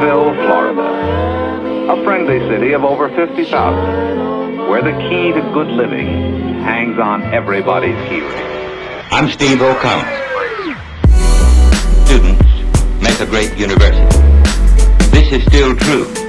Gainesville, Florida. A friendly city of over 50,000, where the key to good living hangs on everybody's hearing. I'm Steve O'Connell. Students make a great university. This is still true.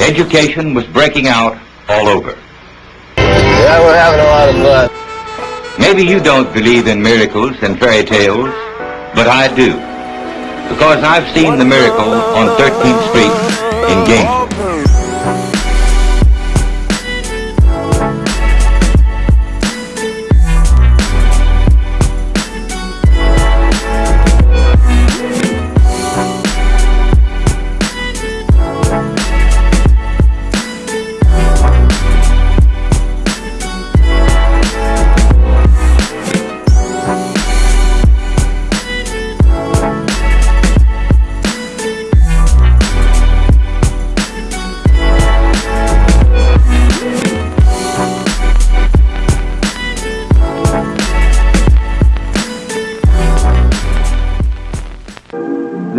Education was breaking out all over. Yeah, we're having a lot of fun. Maybe you don't believe in miracles and fairy tales, but I do. Because I've seen the miracle on 13th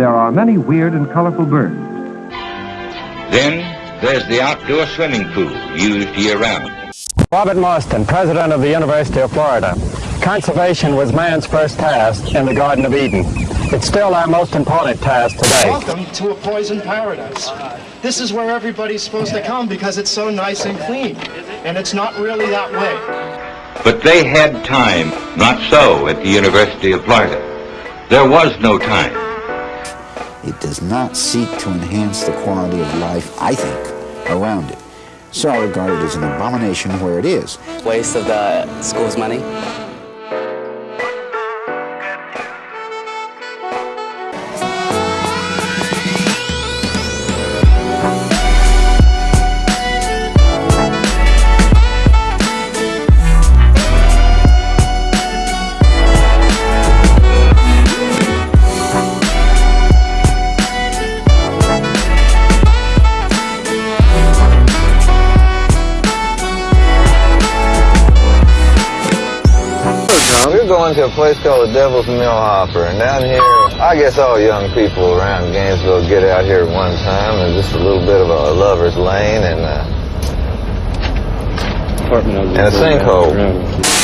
There are many weird and colorful birds. Then there's the outdoor swimming pool used year-round. Robert Marston, president of the University of Florida. Conservation was man's first task in the Garden of Eden. It's still our most important task today. Welcome to a poison paradise. This is where everybody's supposed to come because it's so nice and clean. And it's not really that way. But they had time. Not so at the University of Florida. There was no time. It does not seek to enhance the quality of life, I think, around it. So I regard it as an abomination where it is. Waste of the school's money. Going to a place called the Devil's Millhopper, and down here, I guess all young people around Gainesville get out here at one time, and just a little bit of a lover's lane and, uh, and a sinkhole.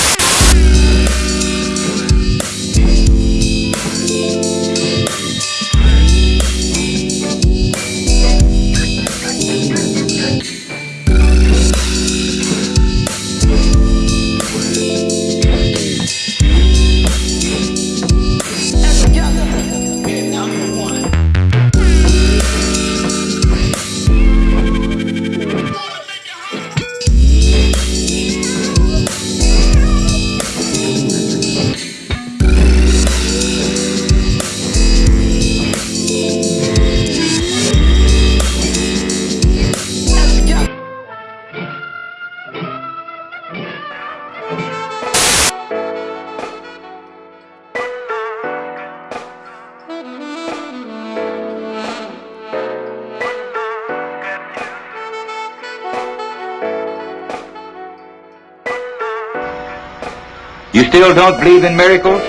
You still don't believe in miracles?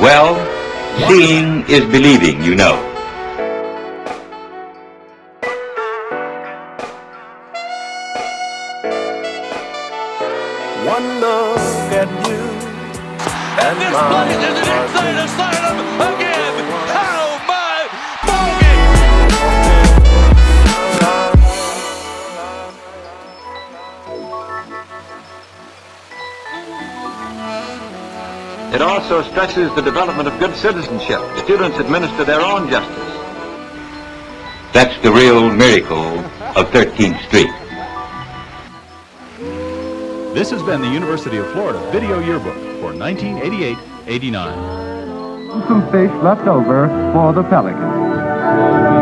Well, seeing is believing, you know. One look at you and this place is an insane asylum again. It also stresses the development of good citizenship. Students administer their own justice. That's the real miracle of 13th Street. This has been the University of Florida Video Yearbook for 1988-89. some fish left over for the pelicans.